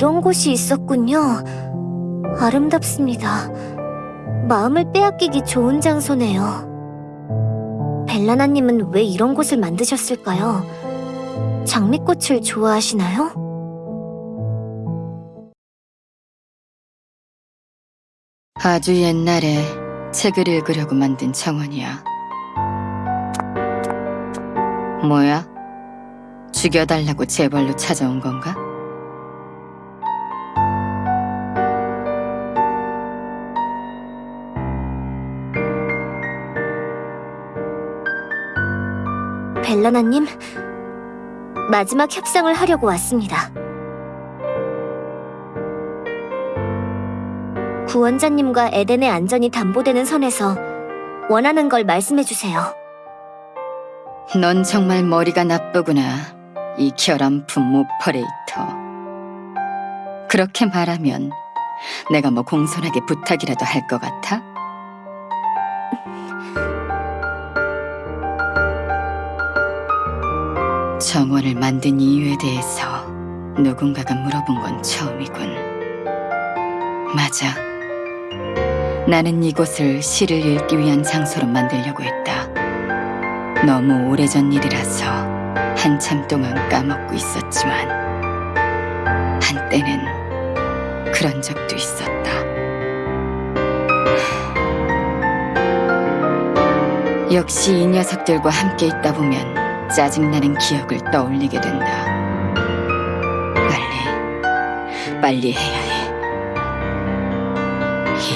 이런 곳이 있었군요. 아름답습니다. 마음을 빼앗기기 좋은 장소네요. 벨라나님은 왜 이런 곳을 만드셨을까요? 장미꽃을 좋아하시나요? 아주 옛날에 책을 읽으려고 만든 정원이야. 뭐야? 죽여달라고 제발로 찾아온 건가? 벨라나님, 마지막 협상을 하려고 왔습니다. 구원자님과 에덴의 안전이 담보되는 선에서 원하는 걸 말씀해주세요. 넌 정말 머리가 나쁘구나. 이 결함품 오퍼레이터. 그렇게 말하면 내가 뭐 공손하게 부탁이라도 할 것 같아? 정원을 만든 이유에 대해서 누군가가 물어본 건 처음이군. 맞아. 나는 이곳을 시를 읽기 위한 장소로 만들려고 했다. 너무 오래전 일이라서 한참 동안 까먹고 있었지만 한때는 그런 적도 있었다. 역시 이 녀석들과 함께 있다 보면 짜증나는 기억을 떠올리게 된다. 빨리, 빨리 해야 해.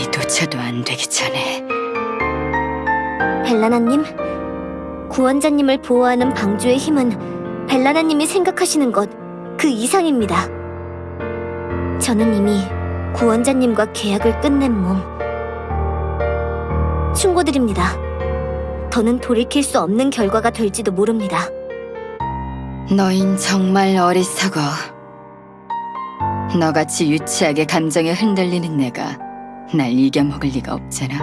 이도저도 안 되기 전에. 벨라나님, 구원자님을 보호하는 방주의 힘은 벨라나님이 생각하시는 것 그 이상입니다. 저는 이미 구원자님과 계약을 끝낸 몸. 충고드립니다. 더는 돌이킬 수 없는 결과가 될지도 모릅니다. 너흰 정말 어리석어. 너같이 유치하게 감정에 흔들리는 내가 날 이겨먹을 리가 없잖아.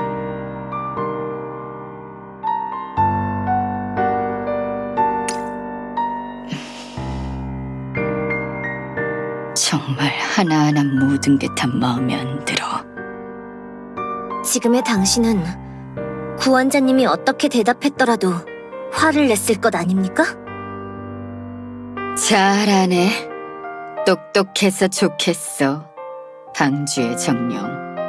정말 하나하나 모든 게 다 마음에 안 들어. 지금의 당신은 구원자님이 어떻게 대답했더라도 화를 냈을 것 아닙니까? 잘하네. 똑똑해서 좋겠어. 방주의 정령.